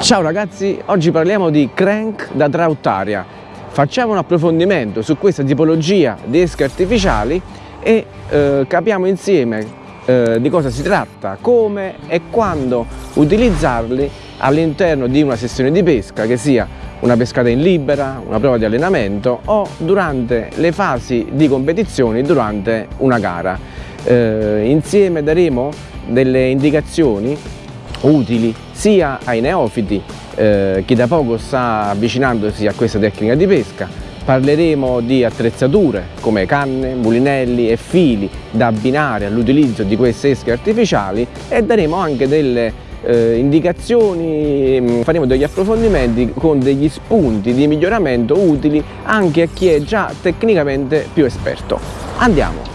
Ciao ragazzi, oggi parliamo di crank da trautaria. Facciamo un approfondimento su questa tipologia di esche artificiali e eh, capiamo insieme eh, di cosa si tratta, come e quando utilizzarli all'interno di una sessione di pesca, che sia una pescata in libera, una prova di allenamento o durante le fasi di competizione durante una gara. Eh, insieme daremo delle indicazioni utili sia ai neofiti, eh, chi da poco sta avvicinandosi a questa tecnica di pesca, parleremo di attrezzature come canne, mulinelli e fili da abbinare all'utilizzo di queste esche artificiali e daremo anche delle eh, indicazioni, mm, faremo degli approfondimenti con degli spunti di miglioramento utili anche a chi è già tecnicamente più esperto. Andiamo!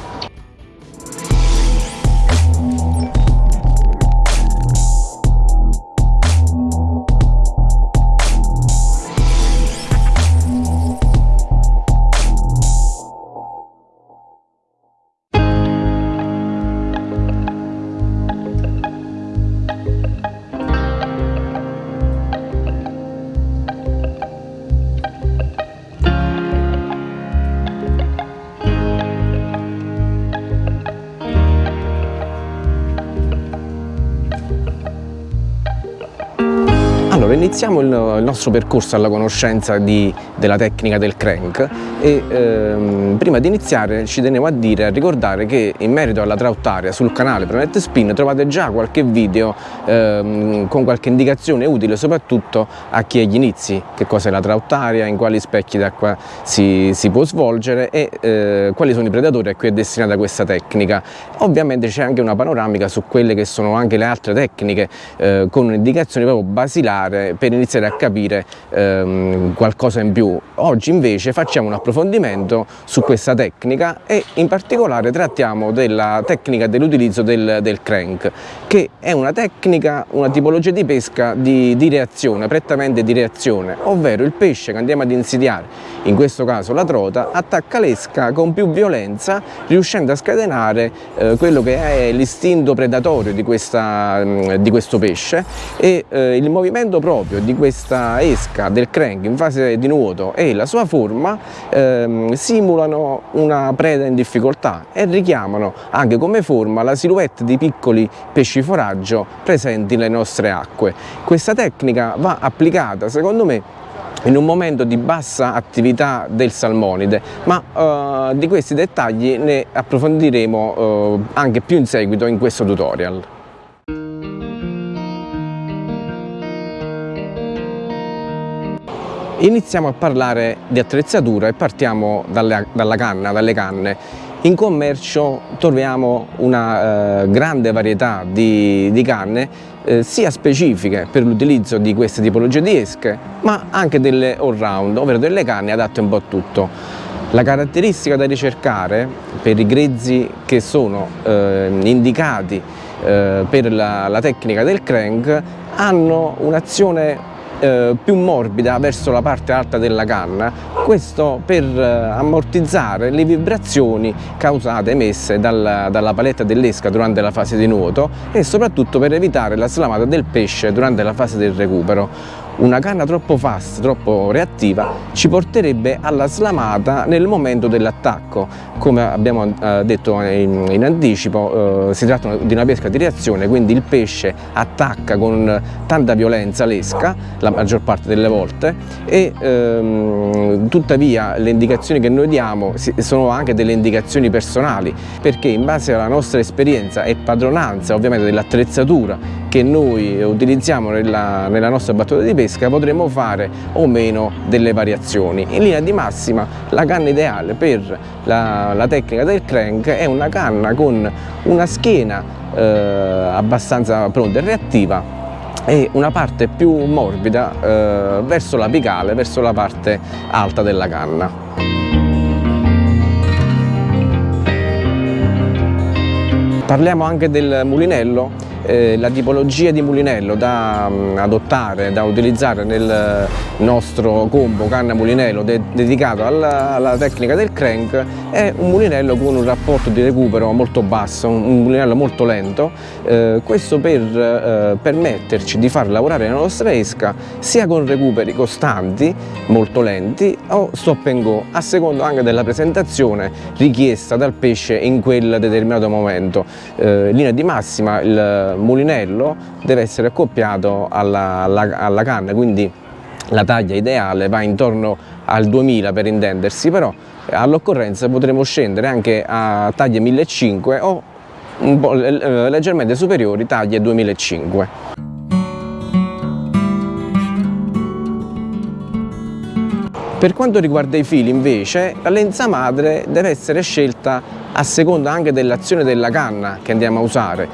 Iniziamo il, nostro percorso alla conoscenza di, della tecnica del crank e ehm, prima di iniziare ci tenevo a dire, a ricordare che in merito alla trautaria sul canale Planet Spin trovate già qualche video ehm, con qualche indicazione utile soprattutto a chi è agli inizi, che cosa è la trautaria, in quali specchi d'acqua si, si, può svolgere e eh, quali sono i predatori a cui è destinata questa tecnica. Ovviamente c'è anche una panoramica su quelle che sono anche le altre tecniche eh, con un'indicazione proprio basilare per iniziare a capire ehm, qualcosa in più. Oggi invece facciamo un approfondimento su questa tecnica e in particolare trattiamo della tecnica dell'utilizzo del, del, crank che è una tecnica, una tipologia di pesca di, di reazione, prettamente di reazione, ovvero il pesce che andiamo ad insidiare, in questo caso la trota, attacca l'esca con più violenza riuscendo a scatenare eh, quello che è l'istinto predatorio di, questa, di, questo pesce e eh, il movimento proprio proprio di questa esca del crank in fase di nuoto e la sua forma ehm, simulano una preda in difficoltà e richiamano anche come forma la silhouette di piccoli pesci foraggio presenti nelle nostre acque. Questa tecnica va applicata secondo me in un momento di bassa attività del salmonide, ma eh, di questi dettagli ne approfondiremo eh, anche più in seguito in questo tutorial. Iniziamo a parlare di attrezzatura e partiamo dalle, dalla canna, dalle canne. In commercio troviamo una eh, grande varietà di, di canne eh, sia specifiche per l'utilizzo di queste tipologie di esche ma anche delle all round, ovvero delle canne adatte un po' a tutto. La caratteristica da ricercare per i grezzi che sono eh, indicati eh, per la, la tecnica del crank hanno un'azione eh, più morbida verso la parte alta della canna, questo per eh, ammortizzare le vibrazioni causate, emesse dalla, dalla paletta dell'esca durante la fase di nuoto e soprattutto per evitare la slamata del pesce durante la fase del recupero una canna troppo fast, troppo reattiva ci porterebbe alla slamata nel momento dell'attacco. Come abbiamo eh, detto in, anticipo eh, si tratta di una pesca di reazione quindi il pesce attacca con tanta violenza l'esca la maggior parte delle volte e ehm, tuttavia le indicazioni che noi diamo sono anche delle indicazioni personali perché in base alla nostra esperienza e padronanza ovviamente dell'attrezzatura che noi utilizziamo nella, nella nostra battuta di pesca potremo fare o meno delle variazioni. In linea di massima la canna ideale per la, la tecnica del crank è una canna con una schiena eh, abbastanza pronta e reattiva e una parte più morbida eh, verso l'apicale, verso la parte alta della canna. Parliamo anche del mulinello eh, la tipologia di mulinello da um, adottare, da utilizzare nel nostro combo canna mulinello de dedicato alla, alla, tecnica del crank è un mulinello con un rapporto di recupero molto basso, un, un mulinello molto lento, eh, questo per eh, permetterci di far lavorare la nostra esca sia con recuperi costanti, molto lenti o stop and go, a seconda anche della presentazione richiesta dal pesce in quel determinato momento. Eh, in linea di massima il mulinello deve essere accoppiato alla, alla, alla canna, quindi la taglia ideale va intorno al 2000 per intendersi, però all'occorrenza potremo scendere anche a taglie 1500 o po' leggermente superiori taglie 2005. Per quanto riguarda i fili invece, la lenza madre deve essere scelta a seconda anche dell'azione della canna che andiamo a usare.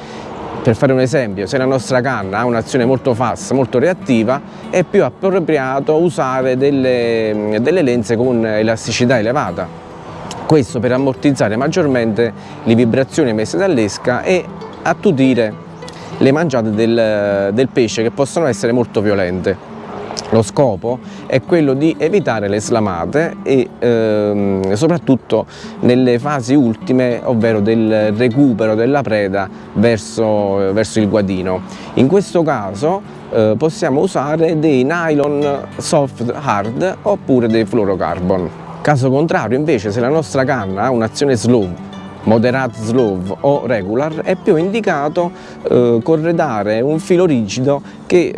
Per fare un esempio, se la nostra canna ha un'azione molto fast, molto reattiva, è più appropriato usare delle, delle lenze con elasticità elevata. Questo per ammortizzare maggiormente le vibrazioni emesse dall'esca e attutire le mangiate del, del pesce che possono essere molto violente. Lo scopo è quello di evitare le slamate e ehm, soprattutto nelle fasi ultime, ovvero del recupero della preda verso, verso il guadino. In questo caso eh, possiamo usare dei nylon soft hard oppure dei fluorocarbon. Caso contrario invece se la nostra canna ha un'azione slow moderate slow o regular è più indicato eh, corredare un filo rigido che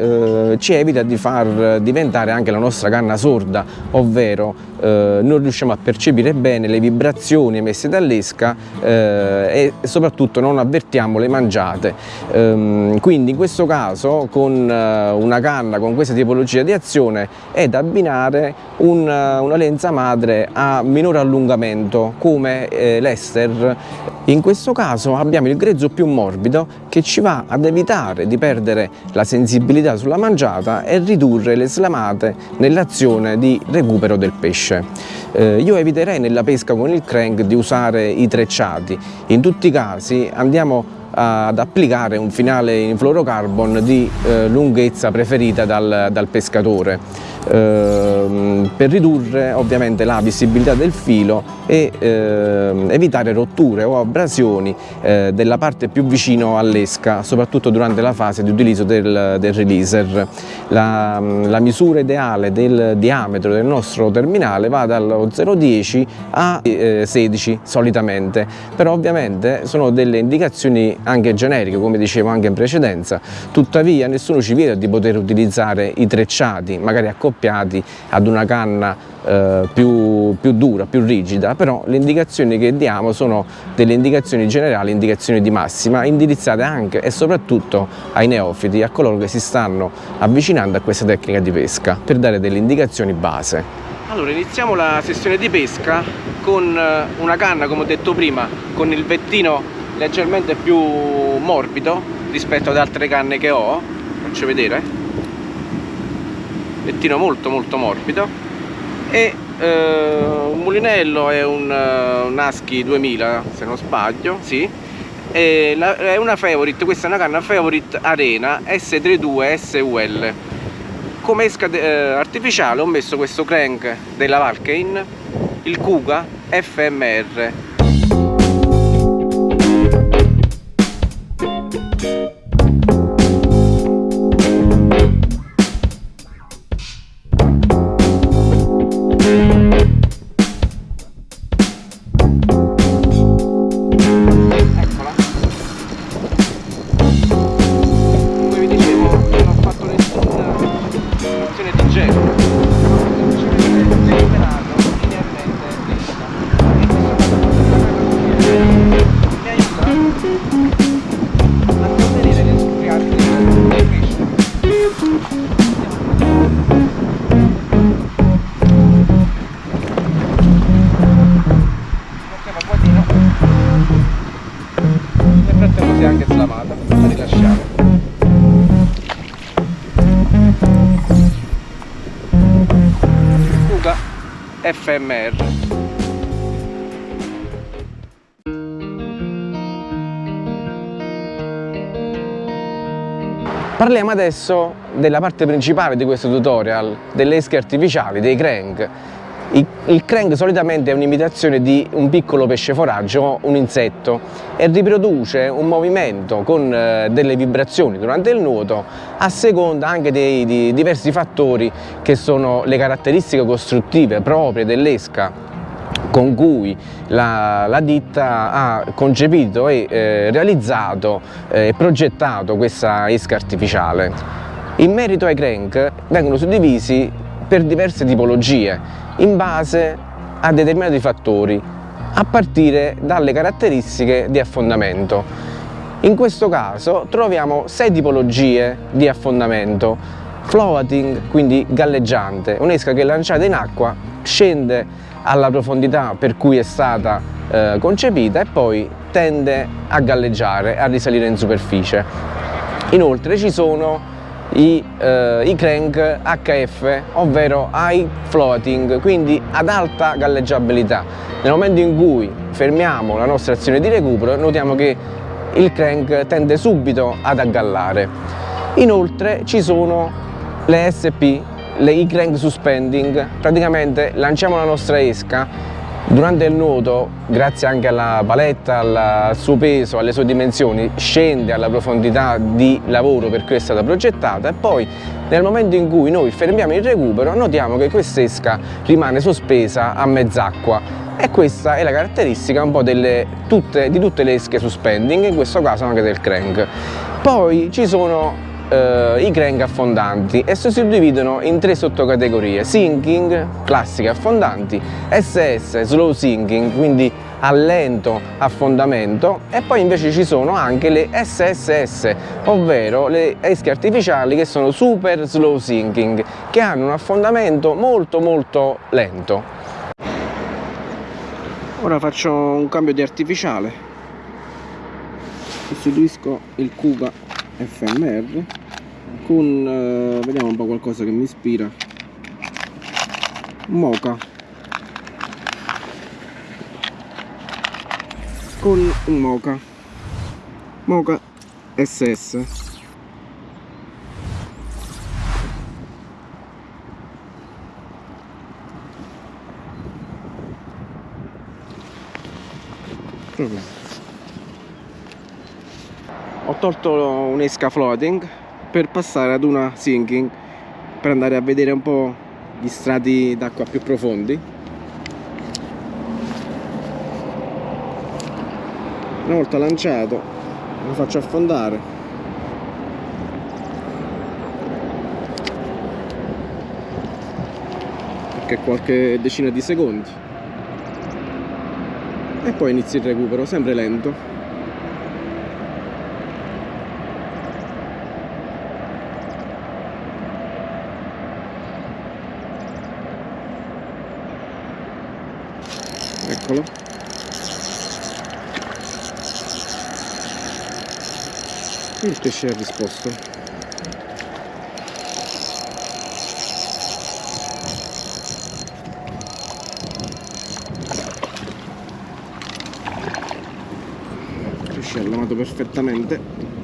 eh, ci evita di far diventare anche la nostra canna sorda ovvero eh, non riusciamo a percepire bene le vibrazioni emesse dall'esca eh, e soprattutto non avvertiamo le mangiate. Ehm, quindi in questo caso con eh, una canna con questa tipologia di azione è da abbinare un, una lenza madre a minore allungamento come eh, In questo caso abbiamo il grezzo più morbido che ci va ad evitare di perdere la sensibilità sulla mangiata e ridurre le slamate nell'azione di recupero del pesce. Eh, io eviterei nella pesca con il crank di usare i trecciati, in tutti i casi andiamo ad applicare un finale in fluorocarbon di eh, lunghezza preferita dal, dal pescatore eh, per ridurre ovviamente la visibilità del filo e eh, evitare rotture o abrasioni eh, della parte più vicino all'esca, soprattutto durante la fase di utilizzo del, del releaser. La, la, misura ideale del diametro del nostro terminale va dallo 0,10 a 16 eh, solitamente, però ovviamente sono delle indicazioni anche generiche, come dicevo anche in precedenza, tuttavia nessuno ci vieta di poter utilizzare i trecciati, magari accoppiati ad una canna eh, più, più, dura, più rigida, però le indicazioni che diamo sono delle indicazioni generali, indicazioni di massima, indirizzate anche e soprattutto ai neofiti, a coloro che si stanno avvicinando a questa tecnica di pesca, per dare delle indicazioni base. Allora iniziamo la sessione di pesca con eh, una canna come ho detto prima con il vettino leggermente più morbido rispetto ad altre canne che ho faccio vedere lettino molto molto morbido. E eh, un mulinello è un, uh, un Husky 2000 se non sbaglio sì. E la, è una favorite questa è una canna favorite arena S32 SUL come esca eh, artificiale ho messo questo crank della Valkein il Kuga FMR FMR Parliamo adesso della parte principale di questo tutorial, delle esche artificiali, dei crank. Il crank solitamente è un'imitazione di un piccolo pesce foraggio, un insetto, e riproduce un movimento con eh, delle vibrazioni durante il nuoto a seconda anche dei, di diversi fattori che sono le caratteristiche costruttive proprie dell'esca con cui la, la, ditta ha concepito e eh, realizzato eh, e progettato questa esca artificiale. In merito ai crank vengono suddivisi per diverse tipologie in base a determinati fattori, a partire dalle caratteristiche di affondamento. In questo caso troviamo sei tipologie di affondamento. Floating, quindi galleggiante, un'esca che lanciata in acqua scende alla profondità per cui è stata eh, concepita e poi tende a galleggiare, a risalire in superficie. Inoltre ci sono i, eh, i crank HF, ovvero high floating, quindi ad alta galleggiabilità. Nel momento in cui fermiamo la nostra azione di recupero notiamo che il crank tende subito ad aggallare. Inoltre ci sono le SP, le e-crank suspending, praticamente lanciamo la nostra esca Durante il nuoto, grazie anche alla paletta, al suo peso, alle sue dimensioni, scende alla profondità di lavoro per cui è stata progettata e poi nel momento in cui noi fermiamo il recupero notiamo che quest'esca rimane sospesa a mezz'acqua e questa è la caratteristica un po' delle, tutte, di tutte le esche suspending, in questo caso anche del crank. Poi ci sono eh, i crank affondanti e si suddividono in tre sottocategorie. Sinking, classiche affondanti, SS, slow sinking, quindi a lento affondamento. E poi invece ci sono anche le SSS, ovvero le esche artificiali che sono super slow sinking, che hanno un affondamento molto molto lento. Ora faccio un cambio di artificiale, sostituisco il Kuga FMR con eh, vediamo un po' qualcosa che mi ispira. Moca con un moca moca ss ho tolto un'esca floating per passare ad una sinking per andare a vedere un po' gli strati d'acqua più profondi. Una volta lanciato lo faccio affondare. Perché qualche decina di secondi. E poi inizio il recupero sempre lento eccolo il pesce ha risposto? Pesce ha lavato perfettamente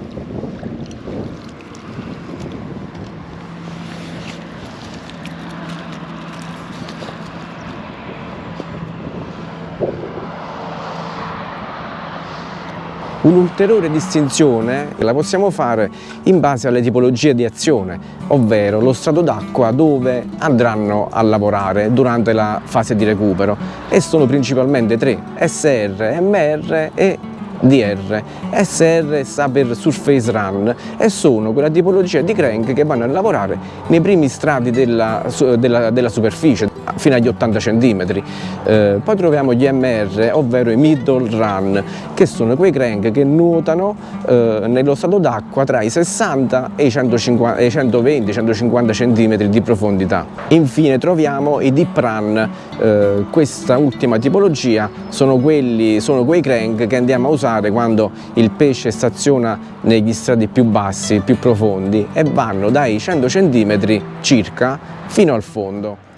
Un'ulteriore distinzione la possiamo fare in base alle tipologie di azione, ovvero lo strato d'acqua dove andranno a lavorare durante la fase di recupero. E sono principalmente tre, SR, MR e DR. SR sta per Surface Run. E sono quella tipologia di crank che vanno a lavorare nei primi strati della, della, della superficie, fino agli 80 cm. Eh, poi troviamo gli MR, ovvero i middle run, che sono quei crank che nuotano eh, nello stato d'acqua tra i 60 e i 120-150 cm di profondità. Infine troviamo i deep run, eh, questa ultima tipologia sono, quelli, sono quei crank che andiamo a usare quando il pesce staziona negli strati più bassi, più profondi e vanno dai 100 cm circa fino al fondo.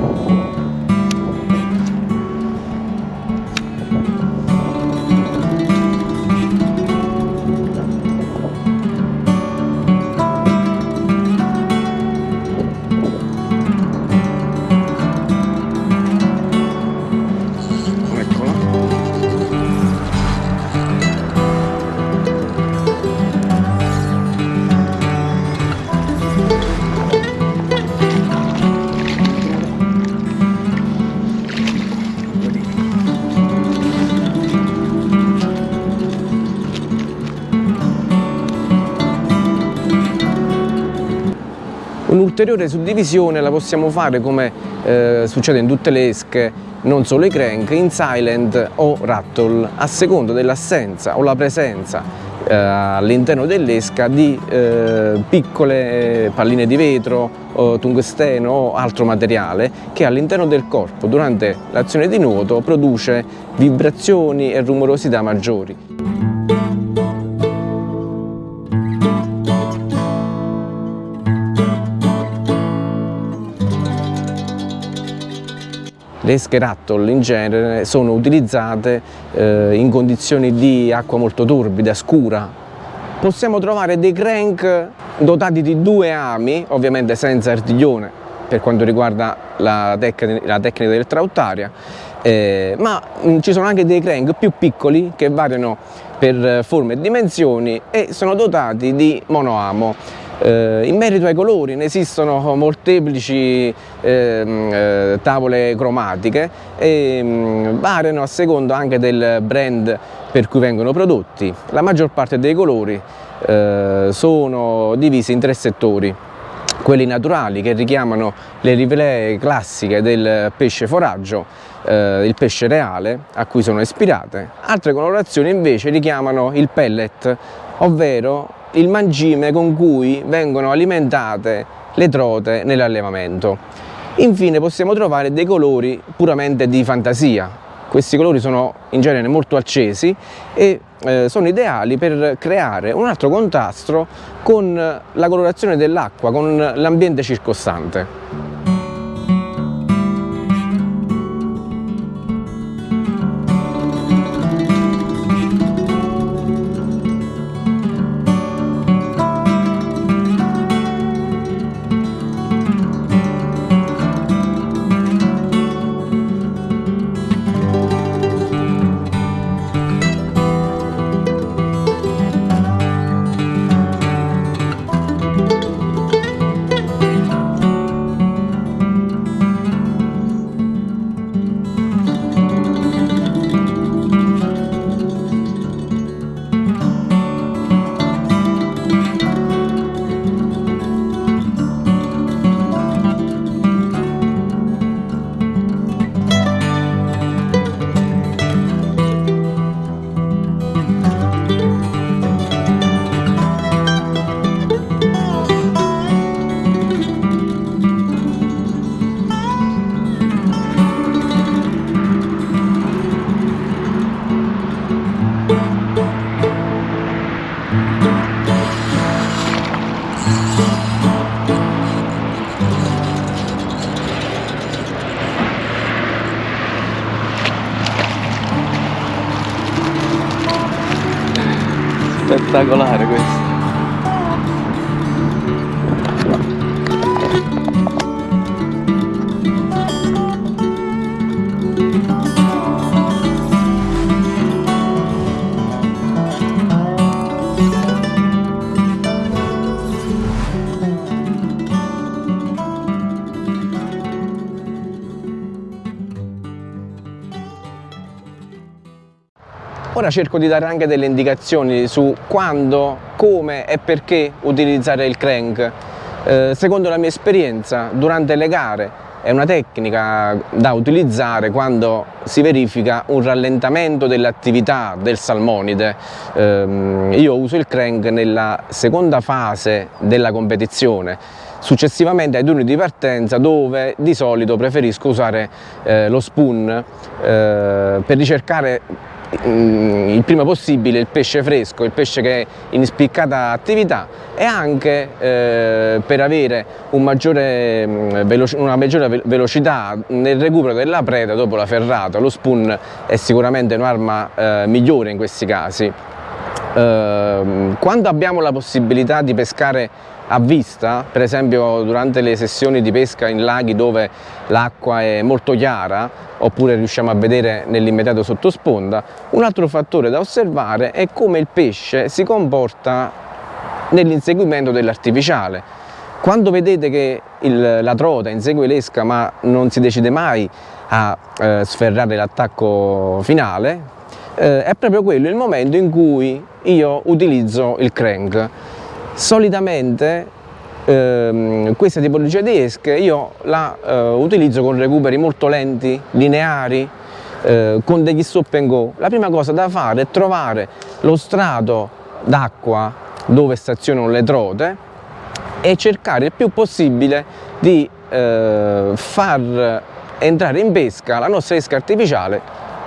Thank you. Un'ulteriore suddivisione la possiamo fare come eh, succede in tutte le esche, non solo i crank, in silent o rattle, a seconda dell'assenza o la presenza eh, all'interno dell'esca di eh, piccole palline di vetro, o tungsteno o altro materiale che all'interno del corpo durante l'azione di nuoto produce vibrazioni e rumorosità maggiori. Le esche rattle in genere sono utilizzate eh, in condizioni di acqua molto torbida, scura. Possiamo trovare dei crank dotati di due ami, ovviamente senza artiglione per quanto riguarda la, tec la tecnica del trautaria, eh, ma mh, mm, ci sono anche dei crank più piccoli che variano per forme e dimensioni e sono dotati di monoamo. Eh, in merito ai colori ne esistono molteplici ehm, eh, tavole cromatiche e mm, variano a seconda anche del brand per cui vengono prodotti. La maggior parte dei colori eh, sono divisi in tre settori quelli naturali che richiamano le rivele classiche del pesce foraggio, eh, il pesce reale a cui sono ispirate. Altre colorazioni invece richiamano il pellet, ovvero il mangime con cui vengono alimentate le trote nell'allevamento. Infine possiamo trovare dei colori puramente di fantasia. Questi colori sono in genere molto accesi e eh, sono ideali per creare un altro contrasto con la colorazione dell'acqua, con l'ambiente circostante. Ora cerco di dare anche delle indicazioni su quando, come e perché utilizzare il crank. Eh, secondo la mia esperienza, durante le gare è una tecnica da utilizzare quando si verifica un rallentamento dell'attività del salmonide. Eh, io uso il crank nella seconda fase della competizione successivamente ai turni di partenza dove di solito preferisco usare eh, lo spoon eh, per ricercare il prima possibile il pesce fresco, il pesce che è in spiccata attività e anche eh, per avere un maggiore, mm, una maggiore velocità nel recupero della preda dopo la ferrata. Lo spoon è sicuramente un'arma eh, migliore in questi casi. Eh, quando abbiamo la possibilità di pescare a vista, per esempio durante le sessioni di pesca in laghi dove l'acqua è molto chiara oppure riusciamo a vedere nell'immediato sottosponda, un altro fattore da osservare è come il pesce si comporta nell'inseguimento dell'artificiale. Quando vedete che il, la trota insegue l'esca ma non si decide mai a eh, sferrare l'attacco finale, eh, è proprio quello il momento in cui io utilizzo il crank solitamente ehm, questa tipologia di esche io la eh, utilizzo con recuperi molto lenti, lineari, eh, con degli stop and go. La prima cosa da fare è trovare lo strato d'acqua dove stazionano le trote e cercare il più possibile di eh, far entrare in pesca la nostra esca artificiale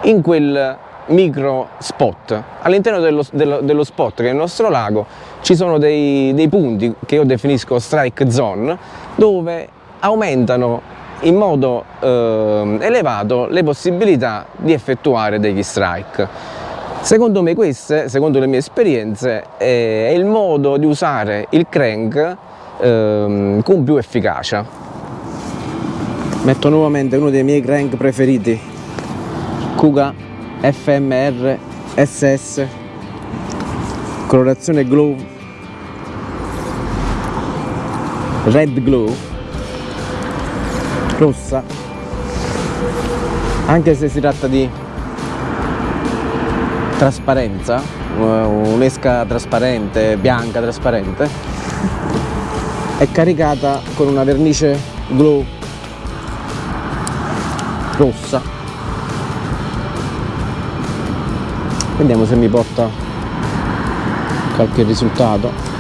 in quel micro spot. All'interno dello, dello, dello, spot che è il nostro lago ci sono dei, dei punti che io definisco strike zone dove aumentano in modo eh, elevato le possibilità di effettuare degli strike. Secondo me queste, secondo le mie esperienze, è il modo di usare il crank eh, con più efficacia. Metto nuovamente uno dei miei crank preferiti, Kuga FMR SS, colorazione glow, red glow, rossa, anche se si tratta di trasparenza, un'esca trasparente, bianca trasparente, è caricata con una vernice glow rossa. Vediamo se mi porta qualche risultato.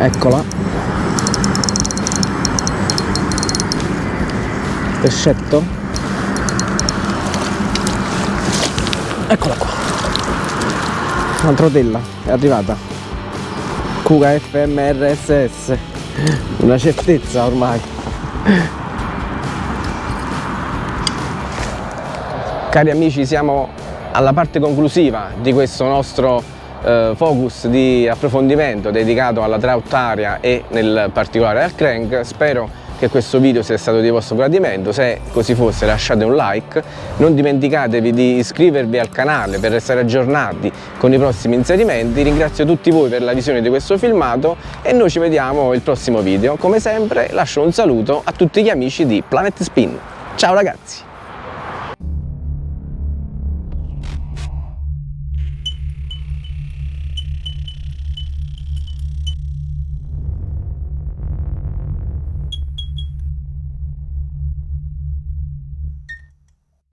Eccola. pescetto eccola qua. Un'altra tella è arrivata. Kuga FMRSS una certezza ormai. Cari amici siamo alla parte conclusiva di questo nostro eh, focus di approfondimento dedicato alla trout area e nel particolare al crank. Spero che questo video sia stato di vostro gradimento, se così fosse lasciate un like, non dimenticatevi di iscrivervi al canale per restare aggiornati con i prossimi inserimenti, ringrazio tutti voi per la visione di questo filmato e noi ci vediamo il prossimo video, come sempre lascio un saluto a tutti gli amici di Planet Spin, ciao ragazzi!